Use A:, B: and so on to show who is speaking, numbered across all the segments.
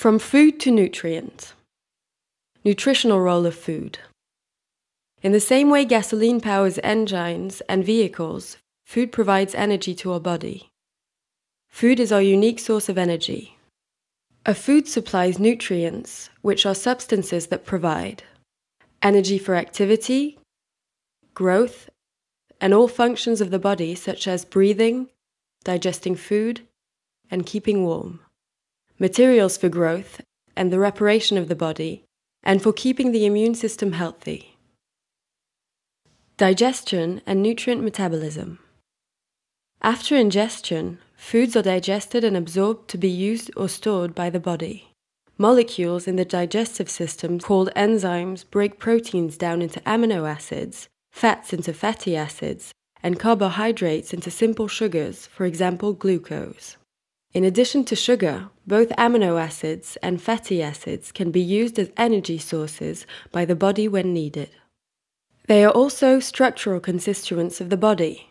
A: From food to nutrient. Nutritional role of food. In the same way gasoline powers engines and vehicles, food provides energy to our body. Food is our unique source of energy. A food supplies nutrients, which are substances that provide energy for activity, growth, and all functions of the body, such as breathing, digesting food, and keeping warm, materials for growth and the reparation of the body, and for keeping the immune system healthy. Digestion and nutrient metabolism. After ingestion, foods are digested and absorbed to be used or stored by the body. Molecules in the digestive system called enzymes break proteins down into amino acids, fats into fatty acids, and carbohydrates into simple sugars, for example, glucose. In addition to sugar, both amino acids and fatty acids can be used as energy sources by the body when needed. They are also structural constituents of the body.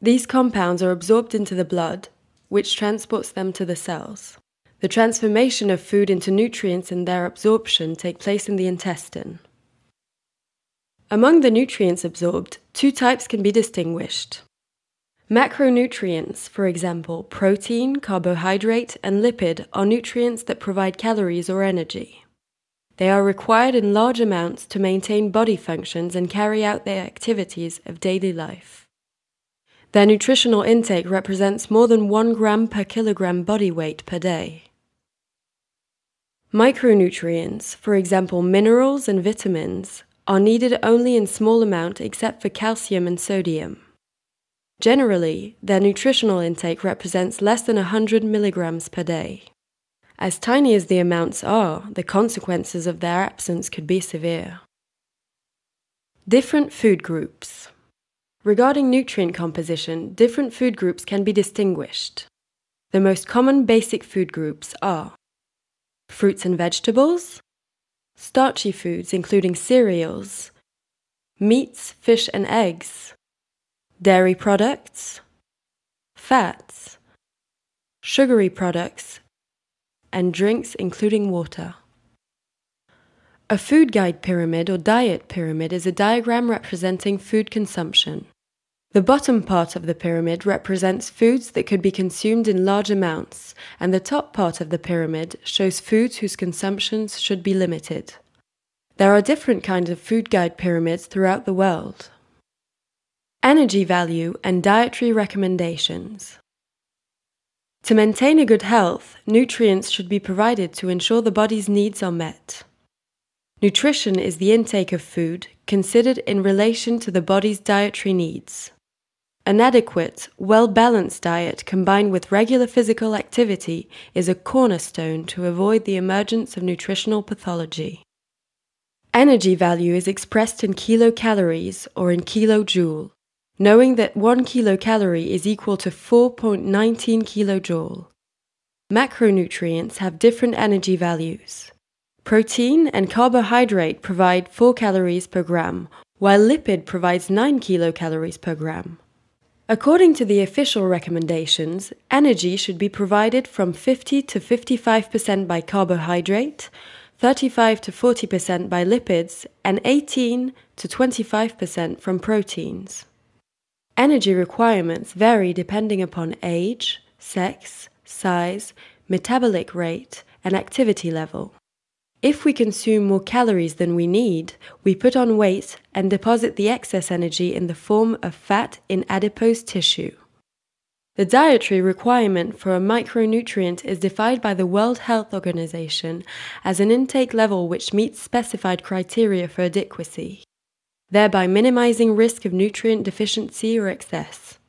A: These compounds are absorbed into the blood, which transports them to the cells. The transformation of food into nutrients and their absorption take place in the intestine. Among the nutrients absorbed, two types can be distinguished. Macronutrients, for example, protein, carbohydrate, and lipid, are nutrients that provide calories or energy. They are required in large amounts to maintain body functions and carry out their activities of daily life. Their nutritional intake represents more than 1 gram per kilogram body weight per day. Micronutrients, for example minerals and vitamins, are needed only in small amount except for calcium and sodium. Generally, their nutritional intake represents less than 100 milligrams per day. As tiny as the amounts are, the consequences of their absence could be severe. Different food groups. Regarding nutrient composition, different food groups can be distinguished. The most common basic food groups are fruits and vegetables, starchy foods including cereals, meats, fish, and eggs, dairy products, fats, sugary products, and drinks including water. A food guide pyramid or diet pyramid is a diagram representing food consumption. The bottom part of the pyramid represents foods that could be consumed in large amounts, and the top part of the pyramid shows foods whose consumptions should be limited. There are different kinds of food guide pyramids throughout the world. Energy value and dietary recommendations. To maintain a good health, nutrients should be provided to ensure the body's needs are met. Nutrition is the intake of food considered in relation to the body's dietary needs. An adequate, well balanced diet combined with regular physical activity is a cornerstone to avoid the emergence of nutritional pathology. Energy value is expressed in kilocalories or in kilojoule knowing that 1 kilocalorie is equal to 4.19 kilojoule. Macronutrients have different energy values. Protein and carbohydrate provide 4 calories per gram, while lipid provides 9 kilocalories per gram. According to the official recommendations, energy should be provided from 50 to 55% by carbohydrate, 35 to 40% by lipids, and 18 to 25% from proteins. Energy requirements vary depending upon age, sex, size, metabolic rate, and activity level. If we consume more calories than we need, we put on weight and deposit the excess energy in the form of fat in adipose tissue. The dietary requirement for a micronutrient is defined by the World Health Organization as an intake level which meets specified criteria for adequacy thereby minimizing risk of nutrient deficiency or excess.